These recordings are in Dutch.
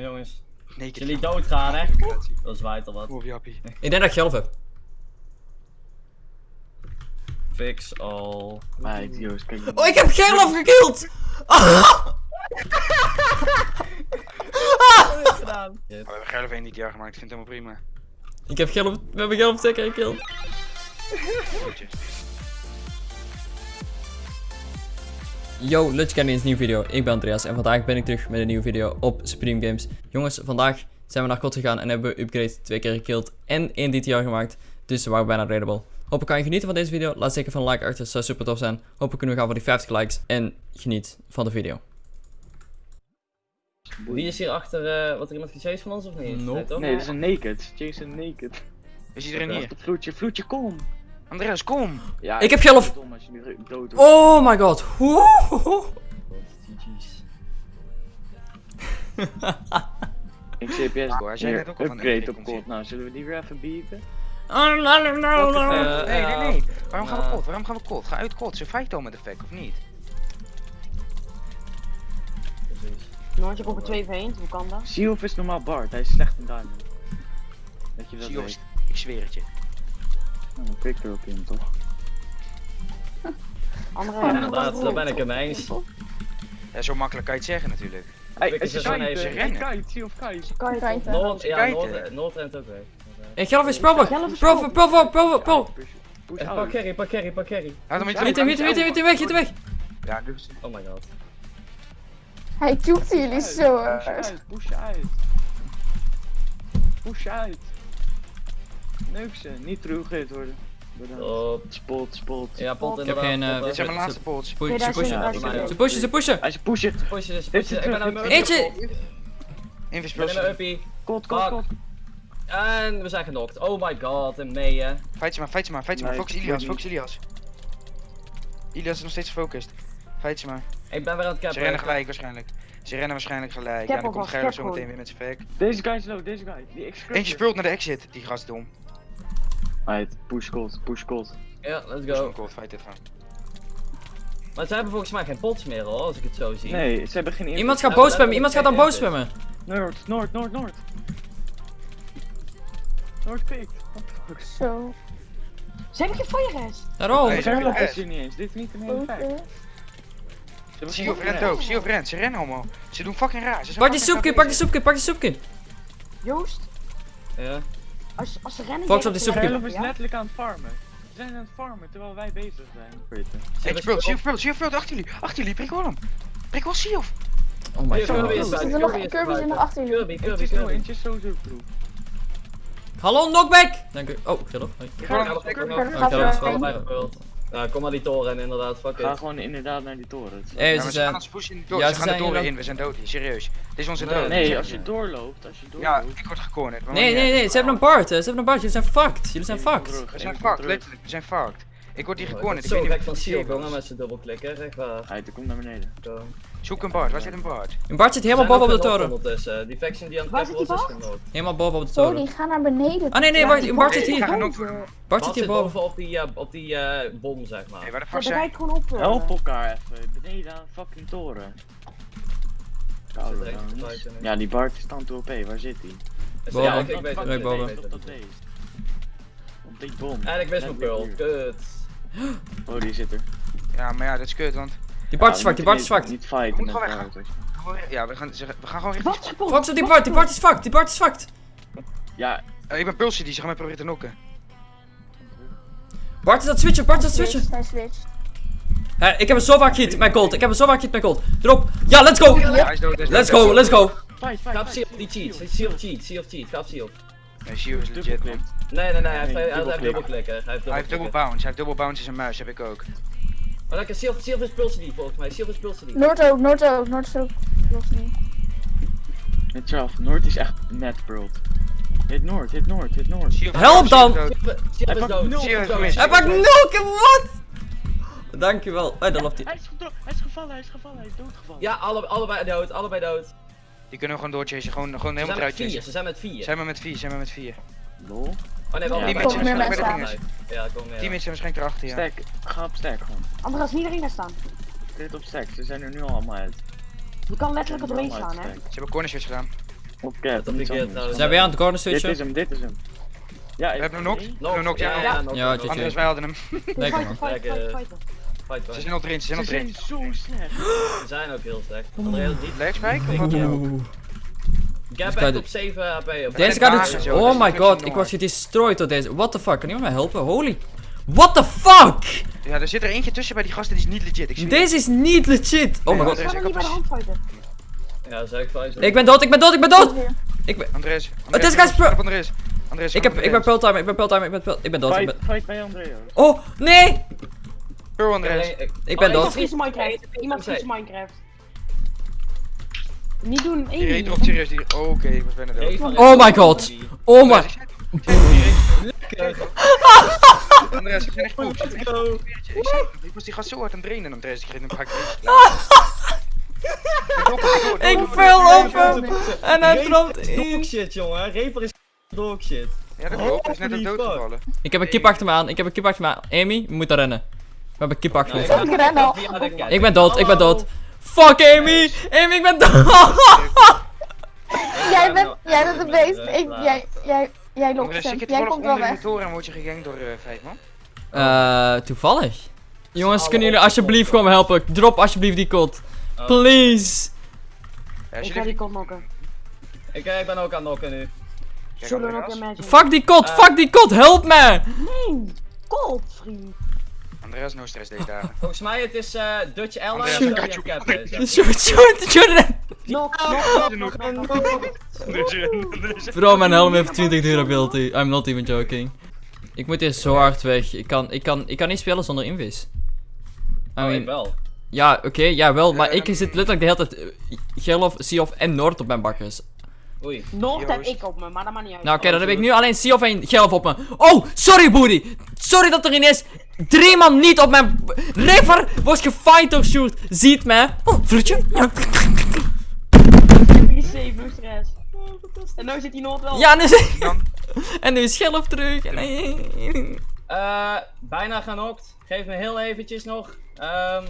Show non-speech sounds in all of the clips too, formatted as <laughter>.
Jongens, Nee, jullie doodgaan hè, dan zwaait er wat. Jappie. Ik denk dat ik geloof heb. Fix all. Kijk. Oh, ik heb geloof gekild! gedaan. Oh, we hebben Gerlof 1 dit jaar gemaakt, ik vind het helemaal prima. Ik heb geloof, we hebben geloof twee keer gekild. Yo, Lutje Kenny is een nieuwe video. Ik ben Andreas en vandaag ben ik terug met een nieuwe video op Supreme Games. Jongens, vandaag zijn we naar kot gegaan en hebben we upgrade twee keer gekild en één DTR gemaakt. Dus we waren bijna raidable. Hopelijk kan je genieten van deze video. Laat zeker van een like achter, zou super tof zijn. Hopelijk kunnen we gaan voor die 50 likes en geniet van de video. Wie is hier achter, eh, wat er iemand gechased van ons of niet? Nope. Nee, dat is een naked. Jason naked. Is iedereen hier? Vloedje, vloedje, kom. Andreas, kom! Ja, Ik heb geloof- Dom als je nu dood wordt. Oh my god. <laughs> Ik CPS. Hoor, hij zei net ook al upgrade op kot. Nou, zullen we die weer even bieden? Oh, no, no, no, no, no. Eh, Nee, nee, nee. Waarom gaan we kot? Waarom gaan we kot? Ga uit kot. Ze fight al met effect, of niet? Precies. Noortje komt er 2 voor 1, hoe kan dat? Sealf is normaal Bart, hij is slecht in diamond. Dat je dat weet. ik zweer het je. Nou, een pik erop in, toch? <laughs> Andere Ja, inderdaad, daar ben ik het eens. Ja, zo makkelijk kan je het zeggen natuurlijk. Hey, je is kite, even rennen. kite, Sealf kite. kan je het Noord, ja. Noord, rent ook weg. Ik Proper, proper, proper, proper. Push, push Eh, Pak carry, pak carry, pak carry. Hem, hit hem weg. Ja, dus. Oh my god. Hij toekte jullie zo Push uit, push uit. Push uit. Neuk ze, niet teruggehit worden. Bedankt. Op. Spot, spot. Ja, pot Ik heb geen, eh, Dit zijn mijn laatste pots. Ze pushen, ze pushen. Ze pushen, ze pushen. Als je pushen. Pushen, ze pushen, ik ben aan Eentje. Ik ben mijn uppie. Kot, kot, kot. En we zijn genokt. Oh my god, en mee hè. Fight ze maar, fight ze maar, fight ze maar. Focus ik Ilias, focus Ilias. Ilias is nog steeds gefocust. Fight ze maar. Ik ben weer aan het cappen. Ze rennen gelijk waarschijnlijk. Ze rennen waarschijnlijk gelijk. Ja, dan komt Gerlof zo meteen weer met zijn fake. Deze guy is low, deze guy. Die. Eentje speelt naar de exit, die gast dom. Right, push kot, push kot. Ja, let's Go. Cool, fight even. Maar ze hebben volgens mij geen pots meer hoor, als ik het zo zie. Nee, ze hebben geen. Iemand gaat boos spammen, iemand gaat dan boos spammen. Noord, noord, noord, noord. Noord pikt. What the fuck? Zo. Ze hebben geen fire rest. Daarom. Nee. Gerlof echt. is hier niet eens, dit is niet een hele. Ze hebben Zie of rent ook, zie of rent. Ze rennen allemaal. Ze doen fucking raar. Ze zijn Pak die raar pak die soepje, pak die soepje. Joost, Ja. Als, als ze rennen... Fox op soepje. Gerlof is ja? letterlijk aan het farmen. Ze zijn aan het farmen terwijl wij bezig zijn. Zie of speelt. Achter jullie, achter jullie. Prik wel hem. Prik wel zie of. Oh my Kirby god. Er nog Kirby er nog achter jullie. Kirby, Eentje Kirby, is zo, Kirby. eentje is sowieso proof. Hallo, knockback. Dank u. Oh, geloof. Hoi. Ik ga Ja, we Ja. Ja, kom maar die toren en inderdaad, fuck Ga it. gewoon inderdaad naar die toren. Eh, Ja, ze maar ze gaan zijn... ons pushen in de door. Ja, ze ze gaan de toren in. We zijn dood hier, serieus. Dit is onze Nee, dood. Nee, als je doorloopt, als je Ja, doorloopt. ik word gecornerd. maar Nee, nee, nee, ze hebben een Bart, hè. Ze hebben een Bart. Jullie zijn fucked. Jullie zijn fucked. We zijn fucked, letterlijk. We zijn fucked. Ik word hier ik gecornerd. Ik zo weet gek niet van Seal, jongen, met zijn dubbelklikken, echt waar. Hij komt naar beneden. Zoek een Bart, waar zit een Bart? Een Bart zit helemaal Zijn boven op de toren. Die faction die aan het zit was, die is. Helemaal boven op de Sorry, toren. ga naar beneden. Ah nee, nee, Bart, Bart zit Nee, hier. Bart zit hier boven. op die, eh, op die eh, bom, zeg maar. Hey, waar de fuck zijn? gewoon op. eh. Help elkaar even, beneden aan de fucking toren. Nee. Ja, die Bart is dan toe OP, waar zit hij? Boven. Ja, ik, ik weet het. Nee, boven. ik weet Op die bom. En ik wist mijn pearl, kut. Oh, die zit er. Ja, maar ja, dat is kut, want... Die Bart is we die Bart is zwak. Niet fighten We moeten gewoon Ja, we gaan, we gaan gewoon richting... Wat op die Bart, die Bart is fucked, die Bart is fucked. Ja, Eh, ik ben Pulsie, die ze gaan mij proberen te knokken. Bart is aan het switchen, Bart is aan het switchen. Hij switcht. Hè, ik heb hem zo vaak gehit met gold, ik heb hem zo vaak gehit met gold. Erop. Ja, let's go. Ja, hij is dood, hij is Let's go, let's go. fight. Seal, die cheat. Seal cheat, Seal cheat, ga op Seal. Nee, Shio is legit, man. Nee, nee, nee, hij heeft, dubbelklikken. Hij heeft dubbelklikken. bounce, hij heeft double bounce in zijn muis, heb ik ook. Maar lekker, Seal, Seal is pulsen die volgens mij, Seal is pulsen die. Noord ook, Noord ook, Noord is ook. Niet. Hit zelf, Noord is echt net pearled. Hit Noord, hit Noord, hit Noord. Help dan! is dood. Is dood, dood. Hij pakt nul, wat? Dankjewel. Oh, daar loopt hij. Hij is, gedo- hij is gevallen, hij is gevallen, hij is doodgevallen. Ja, alle, allebei dood, allebei dood. Die kunnen we gewoon doorchasen, gewoon, gewoon Ze helemaal zijn met eruit vier, chasen. ze zijn met vier. Zijn we met vier, zijn we met vier. Lol. Oh nee, wel Ja, die er mensen meer waarschijnlijk Ja, komen meer. Tien mensen zijn waarschijnlijk erachter, ja. Stack, ga op stack gewoon. Andras, niet erin gaan staan. Dit op stack, ze zijn er nu allemaal uit. Je kan letterlijk Ze zijn allemaal slaan, uit hè. Ze hebben corner switch gedaan. Op cap, Dat ik, eh, anders. trouwens- Zijn we aan het corner Dit switchen? is hem, dit is hem. Ja, We ik hebben hem nog. We Nog, hebben hem ja. ja. Andres, wij hadden hem. Lekker man. Fight, Ze zijn al erin, ze zijn Ze al erin. zijn zo slecht. Ze zijn ook heel slecht. Andreas, niet Legspike? Of back je- op 7 HP. Of Deze gaat het. Oh my is god, ik was gedestroyed door deze. What the fuck? Kan iemand mij helpen? Holy. What the fuck? Ja, er zit er eentje tussen bij die gasten die is niet legit. Ik. Deze is niet legit. Oh my god. Ik ik er niet bij de heb- hand fighten. Ja, ik fight. Ik ben dood, ik ben dood, ik ben dood! Ik ben, Andres. Het is Andres, guys pro- op Andres. Andres, ik, heb, ik ben pearl time, ik ben pearl time, ik ben ik ben dood, ik Fight, ben... fight bij Andrea. Oh, nee! Pearl Andres. Ik ben Oh, dood. Iemand vriest Minecraft. Niet doen, Die één. serieus. Die... Oh, Oké, ik was bijna dood. Oh my god. Oh my... Andres, ik zei- ik ben echt goed. Ik was die gast zo hard aan het drainen, Andres. Ik reed hem Ik val op hem! En hij trapt Dog in. shit, jongen. Reaper is dog shit. Ja, dat klopt. Hij is net Holy doodgevallen. Ik heb een kip achter me aan, ik heb een kip achter me aan. Amy, we moeten rennen. We hebben een kip achter Nou, ons. ik ben dood, ik ben dood. Fuck Amy! Amy, ik ben dood! <laughs> Jij bent, jij bent de beest. Ik, jij, jij, jij hem. je Jij komt wel weg. en word je gegankt door eh, vijf man? Eh, toevallig. Jongens, kunnen jullie alsjeblieft komen helpen? Drop alsjeblieft die kot. Oh. Please. Ik ga die kont knokken. Ik, eh, ik ben ook aan het knokken nu. Zullen we nog? Fuck die kot, Eh. fuck die kot, help me! Nee, cold, vriend. Andreas, no stress deze dagen. <laughs> Volgens mij het is eh Dutch Airlines Kachu. William Cap. eh, zeg. Shoot, shoot, shoot! Nok, Ah, nok, Genoeg. nok, nok, nok, nok. Andres, Bro, mijn helm heeft 20 durability. I'm not even joking. Ik moet hier zo hard weg. Ik kan, ik kan, ik kan niet spelen zonder invis. I Oh, ik mean, wel. ja, oké, ja wel, maar ik zit letterlijk de hele tijd uh, Gerlof, Seof en Noord op mijn bakkers. Oei. Noord heb ik op me, maar dat maakt niet uit. Nou oké, dan heb ik nu alleen Seof en Gerlof op me. Oh, sorry Boody! Sorry dat er ineens drie man niet op mijn... River wordt gefight door Shoot. Ziet mij. Oh, vloedje. Safe, no stress. En nu zit die Noord wel. Ja, nu is... Dan. <laughs> En nu is Gerlof terug. En... Eh, bijna genokt. Geef me heel eventjes nog. Ehm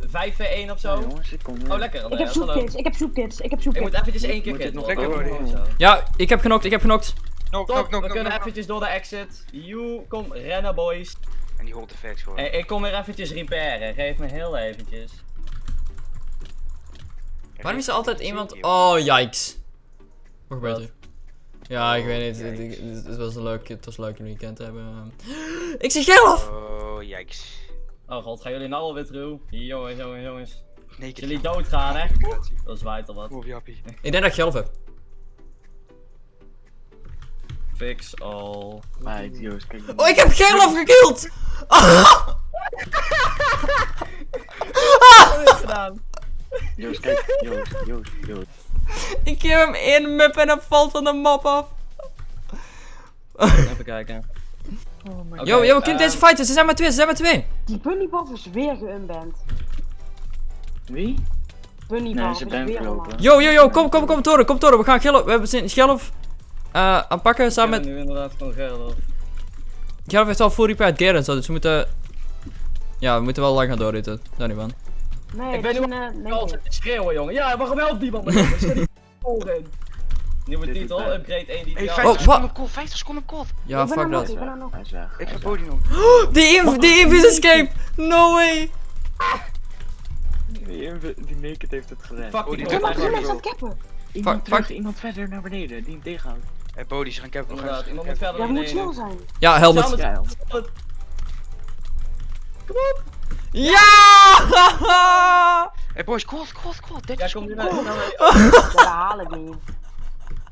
5 v 1 of Ja, zo. jongens, ik kom. Oh, lekker. Ik heb hallo. soepkids, ik heb soepkids, ik heb Ik moet eventjes één keer kitten. nog hoor. lekker Oh, worden? Ja, ik heb genokt, ik heb genokt. Nok, we kunnen eventjes door de exit. You, kom rennen boys. En die holt effects gewoon. Hey, ik kom weer eventjes repairen. Geef me heel eventjes. Waarom is er altijd iemand... Oh, yikes. Wat gebeurt er? Ja, ik weet niet. Het, was leuk, het was leuk een weekend te hebben. <gasps> Ik zie Gerlof! Oh. Oh god, gaan jullie nou alweer terug? Jongens, jongens, jongens. Nee, Jullie doodgaan hè? Dat zwaait al wat. Jappie. Ik denk dat ik Gerlof heb. Fix all. Right, Joost, kijk. Oh, ik heb Gerlof gekild! gedaan. Joost, kijk. Joost, Joost, Joost. ik geef hem één mup en hij valt van de map af. Even kijken. Oké, Yo, yo, kind ehm, deze fighten. Ze zijn maar twee, ze zijn maar twee. Die bunnybuff is weer geunband. Wie? Ze is weer allemaal. Yo, yo, yo, kom, kom, kom, Toren, kom, Toren. We gaan Gerlof, we hebben zin Gerlof eh aanpakken samen Ik met... ben nu inderdaad gewoon Gerlof. Gerlof heeft al full repair gear en zo, dus we moeten... Ja, we moeten wel lang gaan doorritten. Daar niet van. Nee, Ik ben nu eh, nee, Al zit te schreeuwen jongen. Ja, waarom helpt niemand me? jongens? Zet die <laughs> in. Nieuwe Dit titel, upgrade 1 die Hey, ja. 50 Oh, seconden op kop, 50 seconden op. Ja, ik ben fuck er nog, dat. ik ben er nog. Hij is weg. Ik is Bodie weg. <gasps> nog. Die inv, invis escape! No way! Die, inv- die naked heeft het gered. Fuck die Ja, is dat cappen. Iemand Fuck, terug, iemand verder naar beneden, die hem tegenhoudt. Hey, Bodie, ze gaan cap nog Inderdaad, iemand moet verder Ja, naar moet chill beneden. zijn. Ja, helmet. Ja, Ja, Ja! Hey boys, cold, cold, cold. Dit Ja, is kom nu naar <laughs> Ja, dat haal ik niet.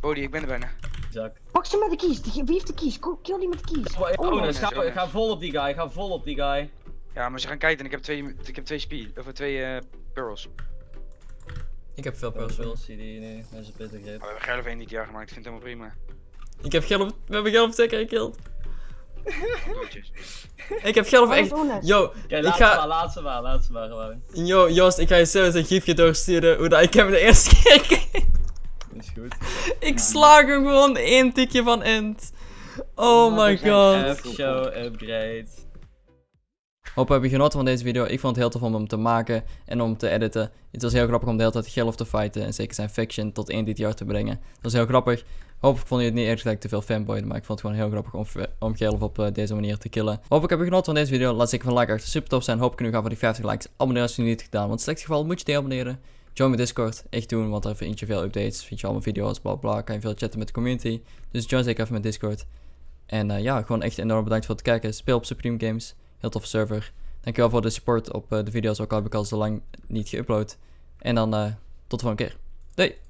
Bodie, ik ben er bijna. Zak. Pak ze met de keys. Die- Wie heeft de keys? Ko- Kill die met de keys. Oh, Oh, ga, oh, nice. ga vol op die guy, ga vol op die guy. Ja, maar ze gaan kijken en ik heb twee, ik heb twee speed, of twee eh pearls. Ik heb veel pearls. zie die nu, met zijn pittig grip. Oh, we hebben Gerlof één niet jaar gemaakt, ik vind het helemaal prima. Ik heb Gerlof, we hebben Gerlof zeker gekilld. Doodjes. <laughs> Ik heb Gerlof Oh, echt... dat is. Yo, ik laat ze ga... maar, laat ze maar, laat ze maar gewoon. Yo, Joost, ik ga je zelfs een gifje doorsturen hoe dat ik hem de eerste keer. Is goed. <laughs> Ik slaag hem gewoon één tikje van end. Oh my god. F-show upgrade. Hoop heb je genoten van deze video. Ik vond het heel tof om hem te maken en om te editen. Het was heel grappig om de hele tijd Gelf te fighten en zeker zijn faction tot 1 DTR te brengen. Dat was heel grappig. Hopelijk vond je het niet erg dat ik te veel fanboyde, maar ik vond het gewoon heel grappig om, om Gelf op eh, deze manier te killen. Hopelijk heb je genoten van deze video. Laat zeker van like achter, super tof zijn. Hoop ik nu gaan voor die 50 likes. Abonneer als je het niet hebt gedaan, want in slecht geval moet je te abonneren. Join mijn Discord, echt doen, want daar vind je veel updates, vind je allemaal video's, bla bla, kan je veel chatten met de community. Dus join zeker even mijn Discord. En eh, ja, gewoon echt enorm bedankt voor het kijken. Speel op Supreme Games, heel toffe server. Dankjewel voor de support op eh, de video's, ook al heb ik al zo lang niet geüpload. En dan tot de volgende keer. Doei!